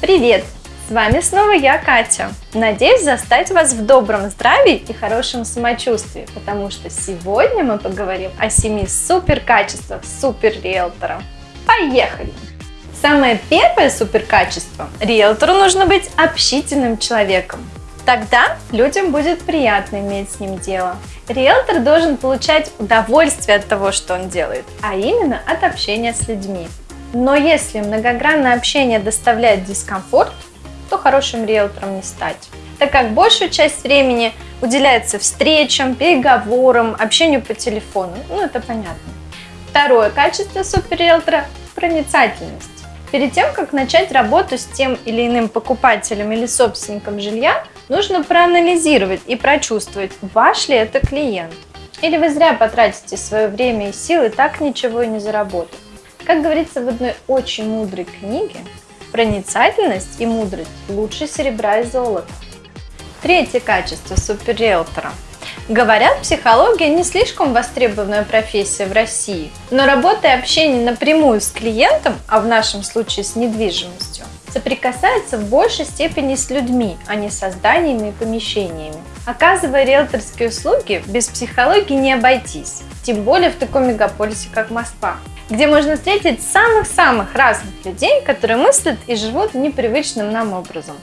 Привет! С вами снова я, Катя. Надеюсь застать вас в добром здравии и хорошем самочувствии, потому что сегодня мы поговорим о семи супер качествах. Поехали! Самое первое супер качество – риэлтору нужно быть общительным человеком. Тогда людям будет приятно иметь с ним дело. Риэлтор должен получать удовольствие от того, что он делает, а именно от общения с людьми. Но если многогранное общение доставляет дискомфорт, то хорошим риэлтором не стать, так как большую часть времени уделяется встречам, переговорам, общению по телефону. Ну, это понятно. Второе качество суперриэлтора – проницательность. Перед тем, как начать работу с тем или иным покупателем или собственником жилья, нужно проанализировать и прочувствовать, ваш ли это клиент. Или вы зря потратите свое время и силы, так ничего и не заработав. Как говорится в одной очень мудрой книге, проницательность и мудрость лучше серебра и золота. Третье качество суперриэлтора. Говорят, психология не слишком востребованная профессия в России, но работа и общение напрямую с клиентом, а в нашем случае с недвижимостью, соприкасается в большей степени с людьми, а не с зданиями и помещениями. Оказывая риэлторские услуги, без психологии не обойтись, тем более в таком мегаполисе, как Москва где можно встретить самых-самых разных людей, которые мыслят и живут непривычным нам образом.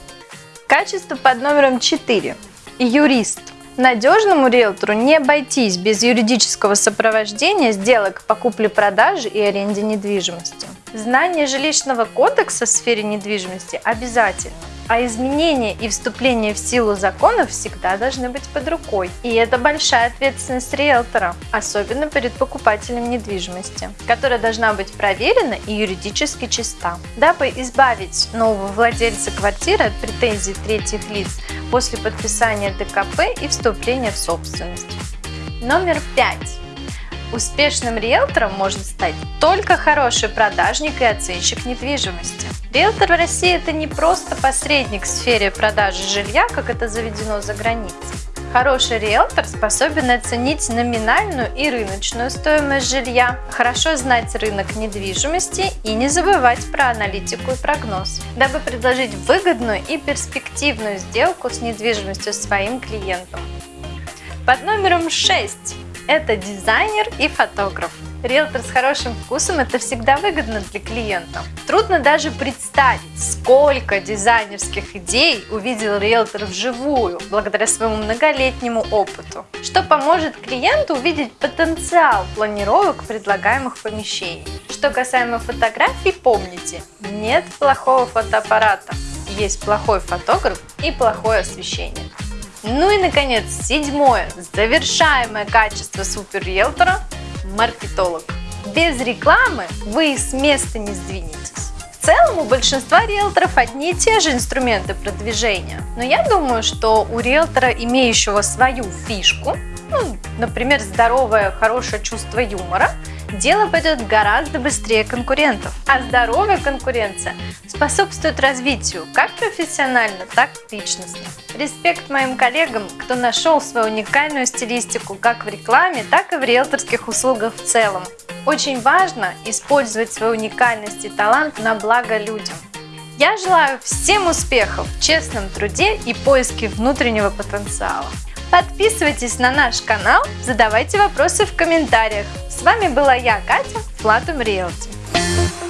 Качество под номером 4. Юрист. Надежному риэлтору не обойтись без юридического сопровождения сделок по купле-продаже и аренде недвижимости. Знание жилищного кодекса в сфере недвижимости обязательно, а изменения и вступление в силу законов всегда должны быть под рукой. И это большая ответственность риэлтора, особенно перед покупателем недвижимости, которая должна быть проверена и юридически чиста. Дабы избавить нового владельца квартиры от претензий третьих лиц после подписания ДКП и вступления в собственность. Номер пять. Успешным риэлтором может стать только хороший продажник и оценщик недвижимости. Риэлтор в России – это не просто посредник в сфере продажи жилья, как это заведено за границей. Хороший риэлтор способен оценить номинальную и рыночную стоимость жилья, хорошо знать рынок недвижимости и не забывать про аналитику и прогноз, дабы предложить выгодную и перспективную сделку с недвижимостью своим клиентам. Под номером 6 это дизайнер и фотограф. Риэлтор с хорошим вкусом – это всегда выгодно для клиента. Трудно даже представить, сколько дизайнерских идей увидел риэлтор вживую, благодаря своему многолетнему опыту, что поможет клиенту увидеть потенциал планировок предлагаемых помещений. Что касаемо фотографий, помните, нет плохого фотоаппарата, есть плохой фотограф и плохое освещение. Ну и, наконец, седьмое, завершаемое качество суперриэлтора – маркетолог. Без рекламы вы с места не сдвинетесь. В целом у большинства риэлторов одни и те же инструменты продвижения. Но я думаю, что у риэлтора, имеющего свою фишку, ну, например, здоровое, хорошее чувство юмора – дело пойдет гораздо быстрее конкурентов. А здоровая конкуренция способствует развитию как профессионально, так и личностно. Респект моим коллегам, кто нашел свою уникальную стилистику как в рекламе, так и в риэлторских услугах в целом. Очень важно использовать свою уникальность и талант на благо людям. Я желаю всем успехов в честном труде и поиске внутреннего потенциала. Подписывайтесь на наш канал, задавайте вопросы в комментариях. С вами была я, Катя, Flatum Realty.